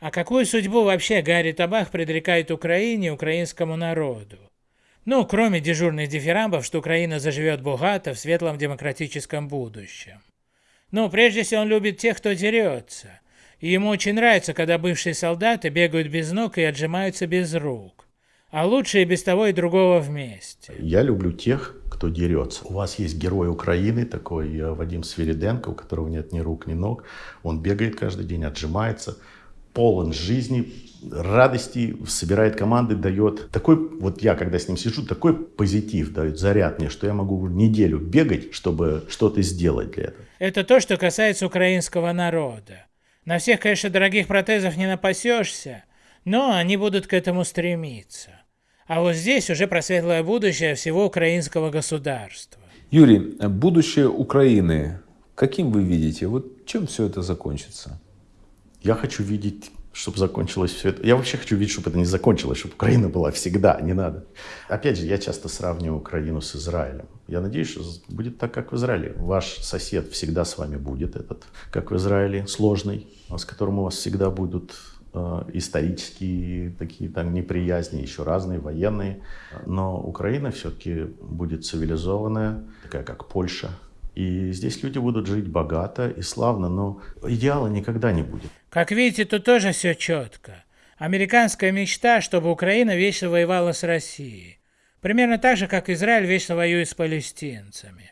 А какую судьбу вообще Гарри Табах предрекает Украине и украинскому народу? Ну, кроме дежурных дифирамбов, что Украина заживет богато в светлом демократическом будущем. Ну, прежде всего, он любит тех, кто дерется. И ему очень нравится, когда бывшие солдаты бегают без ног и отжимаются без рук. А лучше и без того и другого вместе. Я люблю тех, кто дерется. У вас есть герой Украины, такой э, Вадим Свириденко, у которого нет ни рук, ни ног. Он бегает каждый день, отжимается, полон жизни, радости, собирает команды, дает такой, вот я когда с ним сижу, такой позитив дает, заряд мне, что я могу неделю бегать, чтобы что-то сделать для этого. Это то, что касается украинского народа. На всех, конечно, дорогих протезов не напасешься, но они будут к этому стремиться. А вот здесь уже про светлое будущее всего украинского государства. Юрий, будущее Украины, каким вы видите? Вот чем все это закончится? Я хочу видеть, чтобы закончилось все это. Я вообще хочу видеть, чтобы это не закончилось, чтобы Украина была всегда, не надо. Опять же, я часто сравниваю Украину с Израилем. Я надеюсь, что будет так, как в Израиле. Ваш сосед всегда с вами будет, этот, как в Израиле, сложный, с которым у вас всегда будут э, исторические такие там неприязни, еще разные, военные. Но Украина все-таки будет цивилизованная, такая как Польша, и здесь люди будут жить богато и славно, но идеала никогда не будет. Как видите, тут тоже все четко. Американская мечта, чтобы Украина вечно воевала с Россией. Примерно так же, как Израиль вечно воюет с палестинцами.